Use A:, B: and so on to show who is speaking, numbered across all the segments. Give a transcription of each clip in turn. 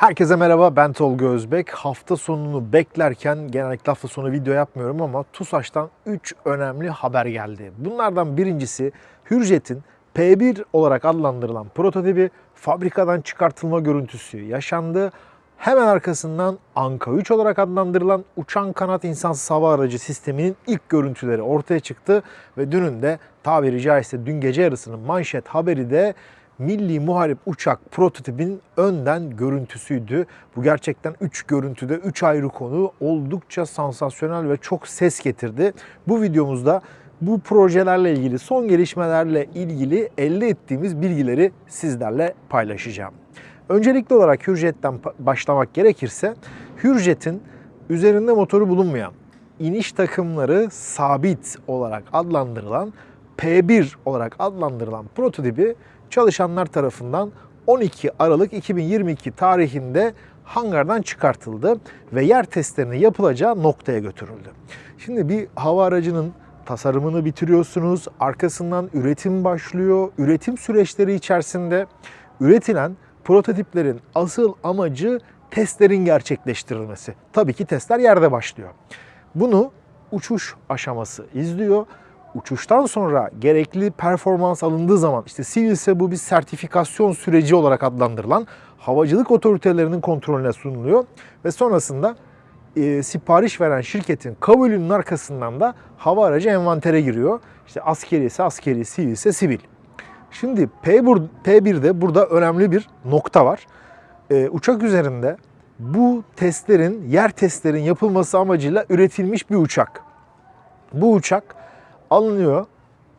A: Herkese merhaba ben Tolga Özbek. Hafta sonunu beklerken genellikle hafta sonu video yapmıyorum ama TUSAŞ'tan 3 önemli haber geldi. Bunlardan birincisi Hürjet'in P1 olarak adlandırılan prototipi fabrikadan çıkartılma görüntüsü yaşandı. Hemen arkasından Anka 3 olarak adlandırılan uçan kanat insansız hava aracı sisteminin ilk görüntüleri ortaya çıktı ve dünün de tabiri caizse dün gece yarısının manşet haberi de Milli Muharip Uçak prototipin önden görüntüsüydü. Bu gerçekten 3 görüntüde 3 ayrı konu oldukça sansasyonel ve çok ses getirdi. Bu videomuzda bu projelerle ilgili son gelişmelerle ilgili elde ettiğimiz bilgileri sizlerle paylaşacağım. Öncelikli olarak Hürjet'ten başlamak gerekirse Hürjet'in üzerinde motoru bulunmayan iniş takımları sabit olarak adlandırılan P1 olarak adlandırılan prototipi çalışanlar tarafından 12 Aralık 2022 tarihinde hangardan çıkartıldı ve yer testlerinin yapılacağı noktaya götürüldü. Şimdi bir hava aracının tasarımını bitiriyorsunuz, arkasından üretim başlıyor. Üretim süreçleri içerisinde üretilen prototiplerin asıl amacı testlerin gerçekleştirilmesi. Tabii ki testler yerde başlıyor. Bunu uçuş aşaması izliyor. Uçuştan sonra gerekli performans alındığı zaman işte sivilse bu bir sertifikasyon süreci olarak adlandırılan havacılık otoritelerinin kontrolüne sunuluyor ve sonrasında e, sipariş veren şirketin kabulünün arkasından da hava aracı envantere giriyor. İşte askeri ise askeri, sivil ise sivil. Şimdi P1, P1'de burada önemli bir nokta var. Ee, uçak üzerinde bu testlerin, yer testlerin yapılması amacıyla üretilmiş bir uçak. Bu uçak alınıyor,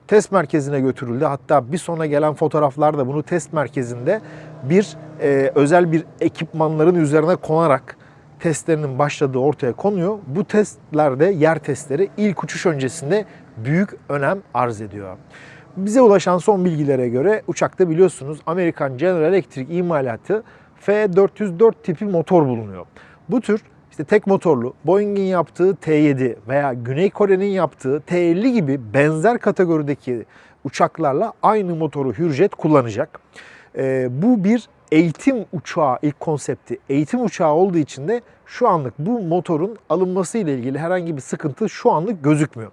A: test merkezine götürüldü. Hatta bir sonra gelen fotoğraflarda bunu test merkezinde bir e, özel bir ekipmanların üzerine konarak testlerinin başladığı ortaya konuyor. Bu testlerde yer testleri ilk uçuş öncesinde büyük önem arz ediyor. Bize ulaşan son bilgilere göre uçakta biliyorsunuz Amerikan General Electric imalatı F404 tipi motor bulunuyor. Bu tür işte tek motorlu Boeing'in yaptığı T7 veya Güney Kore'nin yaptığı T50 gibi benzer kategorideki uçaklarla aynı motoru Hürjet kullanacak. Ee, bu bir eğitim uçağı ilk konsepti. Eğitim uçağı olduğu için de şu anlık bu motorun alınması ile ilgili herhangi bir sıkıntı şu anlık gözükmüyor.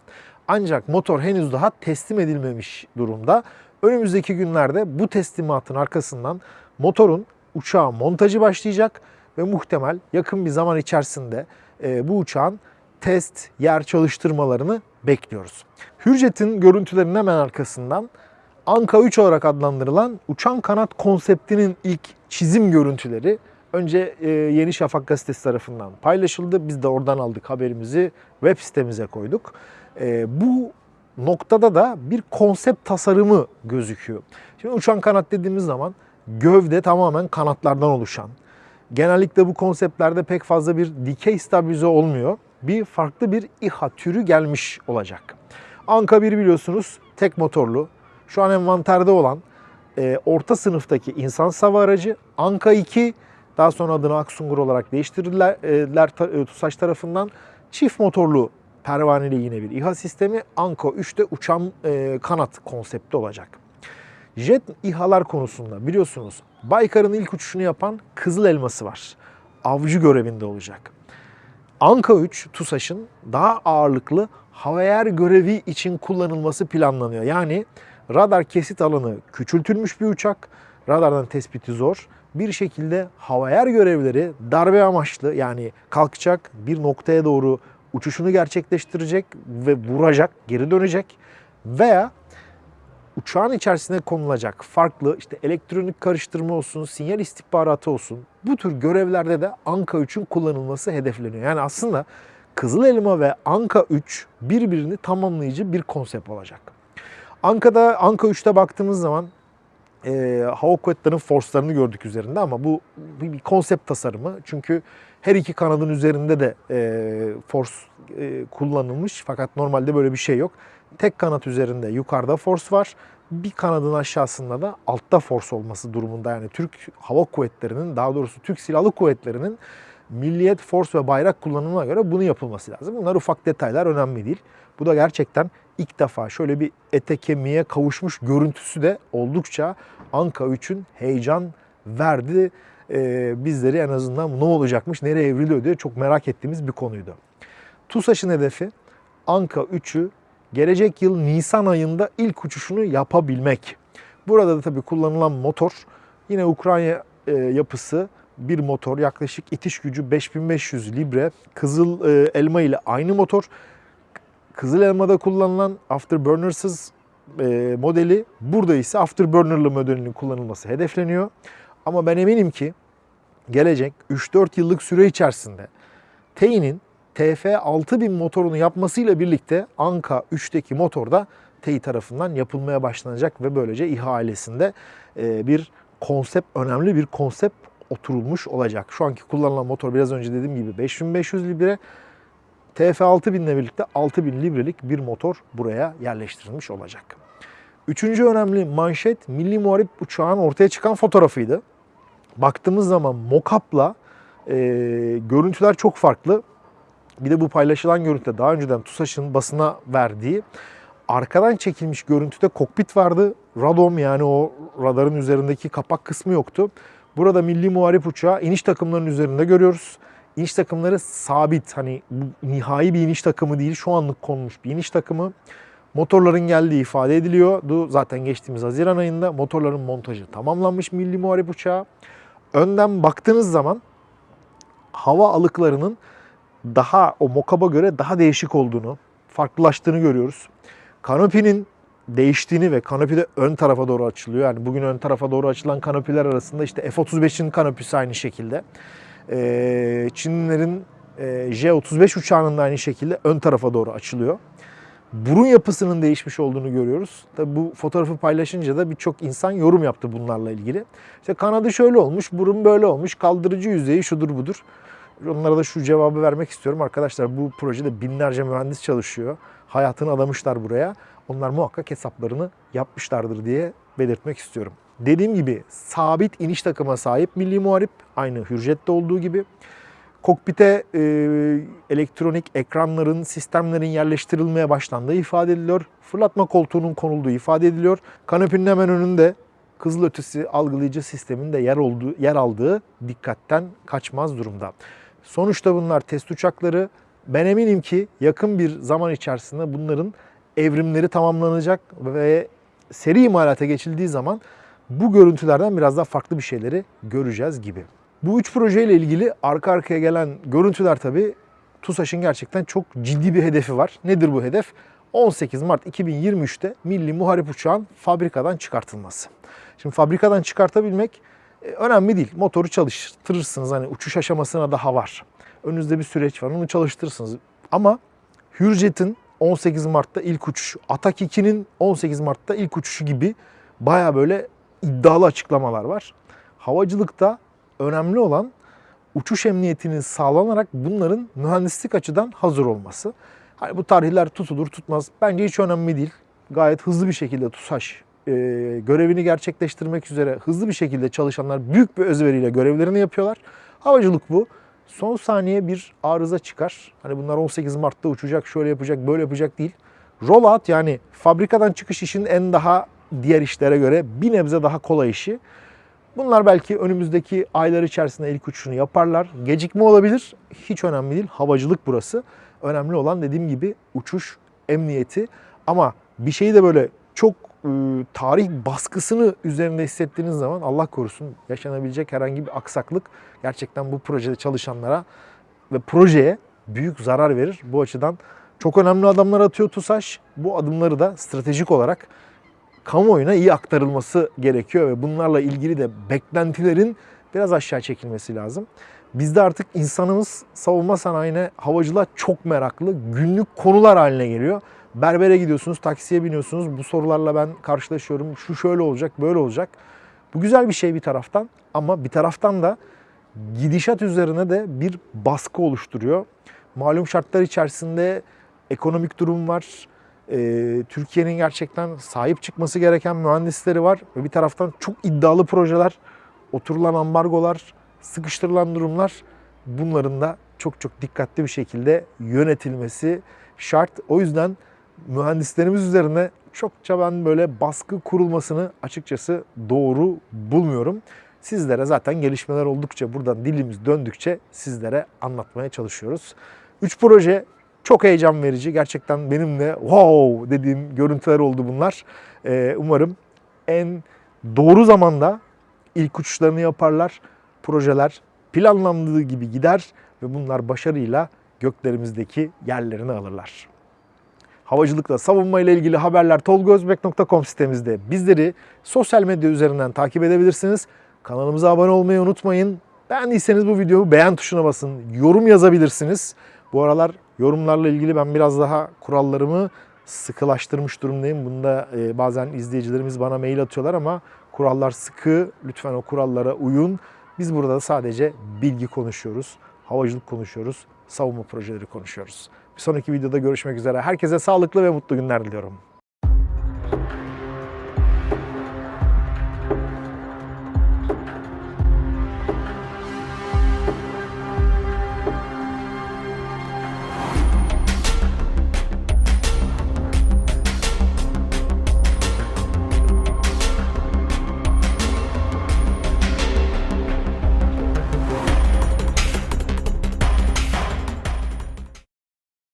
A: Ancak motor henüz daha teslim edilmemiş durumda. Önümüzdeki günlerde bu teslimatın arkasından motorun uçağa montajı başlayacak ve muhtemel yakın bir zaman içerisinde e, bu uçağın test, yer çalıştırmalarını bekliyoruz. Hürjet'in görüntülerinin hemen arkasından Anka 3 olarak adlandırılan uçan kanat konseptinin ilk çizim görüntüleri önce e, Yeni Şafak gazetesi tarafından paylaşıldı. Biz de oradan aldık haberimizi web sitemize koyduk. E, bu noktada da bir konsept tasarımı gözüküyor. Şimdi uçan kanat dediğimiz zaman gövde tamamen kanatlardan oluşan. Genellikle bu konseptlerde pek fazla bir dikey stabilize olmuyor. Bir farklı bir İHA türü gelmiş olacak. Anka 1 biliyorsunuz tek motorlu. Şu an envanterde olan e, orta sınıftaki insan hava aracı. Anka 2 daha sonra adını Aksungur olarak değiştirdiler e, e, TUSAŞ tarafından. Çift motorlu pervaneli yine bir İHA sistemi. Anka 3'te uçan e, kanat konsepti olacak. Jet İHA'lar konusunda biliyorsunuz Baykar'ın ilk uçuşunu yapan Kızıl Elması var. Avcı görevinde olacak. Anka 3 TUSAŞ'ın daha ağırlıklı havayer görevi için kullanılması planlanıyor. Yani radar kesit alanı küçültülmüş bir uçak. Radardan tespiti zor. Bir şekilde havayer görevleri darbe amaçlı yani kalkacak bir noktaya doğru uçuşunu gerçekleştirecek ve vuracak, geri dönecek veya uçağın içerisine konulacak farklı işte elektronik karıştırma olsun, sinyal istihbaratı olsun bu tür görevlerde de Anka 3'ün kullanılması hedefleniyor. Yani aslında Kızıl Elma ve Anka 3 birbirini tamamlayıcı bir konsept olacak. Anka'da Anka 3'te baktığımız zaman e, hava kuvvetlerinin forslarını gördük üzerinde ama bu bir, bir konsept tasarımı. Çünkü her iki kanadın üzerinde de e, force e, kullanılmış fakat normalde böyle bir şey yok. Tek kanat üzerinde yukarıda force var. Bir kanadın aşağısında da altta force olması durumunda yani Türk Hava Kuvvetleri'nin daha doğrusu Türk Silahlı Kuvvetleri'nin milliyet, force ve bayrak kullanımına göre bunu yapılması lazım. Bunlar ufak detaylar önemli değil. Bu da gerçekten ilk defa şöyle bir ete kemiğe kavuşmuş görüntüsü de oldukça Anka 3'ün heyecan verdi e, bizleri en azından ne olacakmış, nereye evriliyor diye çok merak ettiğimiz bir konuydu. TUSAŞ'ın hedefi Anka 3'ü gelecek yıl Nisan ayında ilk uçuşunu yapabilmek. Burada da tabii kullanılan motor yine Ukrayna e, yapısı bir motor yaklaşık itiş gücü 5500 libre. Kızıl e, elma ile aynı motor. Kızıl elmada kullanılan Afterburner'sız e, modeli burada ise Afterburner'lı modelinin kullanılması hedefleniyor. Ama ben eminim ki gelecek 3-4 yıllık süre içerisinde TEİ'nin TF6000 motorunu yapmasıyla birlikte Anka 3'teki motor da TEİ tarafından yapılmaya başlanacak ve böylece ihalesinde e, bir konsept, önemli bir konsept oturulmuş olacak. Şu anki kullanılan motor biraz önce dediğim gibi 5500 libre. TF6000 ile birlikte 6000 librelik bir motor buraya yerleştirilmiş olacak. Üçüncü önemli manşet Milli Muharip uçağın ortaya çıkan fotoğrafıydı. Baktığımız zaman mockup'la e, görüntüler çok farklı. Bir de bu paylaşılan görüntüde daha önceden TUSAŞ'ın basına verdiği arkadan çekilmiş görüntüde kokpit vardı. Radom yani o radarın üzerindeki kapak kısmı yoktu. Burada milli muharip uçağı iniş takımlarının üzerinde görüyoruz. İniş takımları sabit hani bu nihai bir iniş takımı değil şu anlık konmuş bir iniş takımı. Motorların geldiği ifade ediliyordu. Zaten geçtiğimiz Haziran ayında motorların montajı tamamlanmış milli muharip uçağı. Önden baktığınız zaman hava alıklarının daha o mokaba göre daha değişik olduğunu, farklılaştığını görüyoruz. Kanopinin değiştiğini ve kanopi de ön tarafa doğru açılıyor. Yani bugün ön tarafa doğru açılan kanopiler arasında işte F-35'in kanopisi aynı şekilde. Ee, Çinlilerin e, J-35 uçağının da aynı şekilde ön tarafa doğru açılıyor. Burun yapısının değişmiş olduğunu görüyoruz. Tabi bu fotoğrafı paylaşınca da birçok insan yorum yaptı bunlarla ilgili. İşte kanadı şöyle olmuş, burun böyle olmuş, kaldırıcı yüzeyi şudur budur. Onlara da şu cevabı vermek istiyorum. Arkadaşlar bu projede binlerce mühendis çalışıyor. Hayatını adamışlar buraya. Onlar muhakkak hesaplarını yapmışlardır diye belirtmek istiyorum. Dediğim gibi sabit iniş takıma sahip Milli Muharip aynı Hürjet'te olduğu gibi. Kokpite e, elektronik ekranların, sistemlerin yerleştirilmeye başlandığı ifade ediliyor. Fırlatma koltuğunun konulduğu ifade ediliyor. Kanepinin hemen önünde kızılötesi algılayıcı sistemin de yer olduğu yer aldığı dikkatten kaçmaz durumda. Sonuçta bunlar test uçakları. Ben eminim ki yakın bir zaman içerisinde bunların evrimleri tamamlanacak ve seri imalata geçildiği zaman bu görüntülerden biraz daha farklı bir şeyleri göreceğiz gibi. Bu üç projeyle ilgili arka arkaya gelen görüntüler tabii TUSAŞ'ın gerçekten çok ciddi bir hedefi var. Nedir bu hedef? 18 Mart 2023'te Milli Muharip Uçağın fabrikadan çıkartılması. Şimdi fabrikadan çıkartabilmek e, önemli değil. Motoru çalıştırırsınız. Hani uçuş aşamasına daha var. Önünüzde bir süreç var. Onu çalıştırırsınız. Ama Hürjet'in 18 Mart'ta ilk uçuşu, Atak 2'nin 18 Mart'ta ilk uçuşu gibi baya böyle iddialı açıklamalar var. Havacılıkta önemli olan uçuş emniyetinin sağlanarak bunların mühendislik açıdan hazır olması. Hani bu tarihler tutulur tutmaz bence hiç önemli değil. Gayet hızlı bir şekilde TUSAŞ e, görevini gerçekleştirmek üzere hızlı bir şekilde çalışanlar büyük bir özveriyle görevlerini yapıyorlar. Havacılık bu. Son saniye bir arıza çıkar. Hani bunlar 18 Mart'ta uçacak, şöyle yapacak, böyle yapacak değil. Rollout yani fabrikadan çıkış işin en daha diğer işlere göre bir nebze daha kolay işi. Bunlar belki önümüzdeki aylar içerisinde ilk uçuşunu yaparlar. Gecikme olabilir. Hiç önemli değil. Havacılık burası. Önemli olan dediğim gibi uçuş emniyeti. Ama bir şeyi de böyle çok e, tarih baskısını üzerinde hissettiğiniz zaman Allah korusun yaşanabilecek herhangi bir aksaklık gerçekten bu projede çalışanlara ve projeye büyük zarar verir. Bu açıdan çok önemli adamlar atıyor TUSAŞ. Bu adımları da stratejik olarak kamuoyuna iyi aktarılması gerekiyor ve bunlarla ilgili de beklentilerin biraz aşağı çekilmesi lazım. Bizde artık insanımız savunma sanayine, havacılığa çok meraklı. Günlük konular haline geliyor. Berbere gidiyorsunuz, taksiye biniyorsunuz. Bu sorularla ben karşılaşıyorum. Şu şöyle olacak, böyle olacak. Bu güzel bir şey bir taraftan ama bir taraftan da gidişat üzerine de bir baskı oluşturuyor. Malum şartlar içerisinde ekonomik durum var. Ee, Türkiye'nin gerçekten sahip çıkması gereken mühendisleri var. Ve bir taraftan çok iddialı projeler, oturulan ambargolar, sıkıştırılan durumlar bunların da çok çok dikkatli bir şekilde yönetilmesi şart. O yüzden mühendislerimiz üzerine çokça ben böyle baskı kurulmasını açıkçası doğru bulmuyorum. Sizlere zaten gelişmeler oldukça buradan dilimiz döndükçe sizlere anlatmaya çalışıyoruz. 3 proje çok heyecan verici. Gerçekten benim de wow dediğim görüntüler oldu bunlar. Ee, umarım en doğru zamanda ilk uçuşlarını yaparlar. Projeler planlandığı gibi gider ve bunlar başarıyla göklerimizdeki yerlerini alırlar. Havacılıkla savunma ile ilgili haberler tolgozbek.com sitemizde bizleri sosyal medya üzerinden takip edebilirsiniz. Kanalımıza abone olmayı unutmayın. Beğendiyseniz bu videoyu beğen tuşuna basın. Yorum yazabilirsiniz. Bu aralar yorumlarla ilgili ben biraz daha kurallarımı sıkılaştırmış durumdayım. Bunda e, bazen izleyicilerimiz bana mail atıyorlar ama kurallar sıkı. Lütfen o kurallara uyun. Biz burada sadece bilgi konuşuyoruz, havacılık konuşuyoruz, savunma projeleri konuşuyoruz. Bir sonraki videoda görüşmek üzere. Herkese sağlıklı ve mutlu günler diliyorum.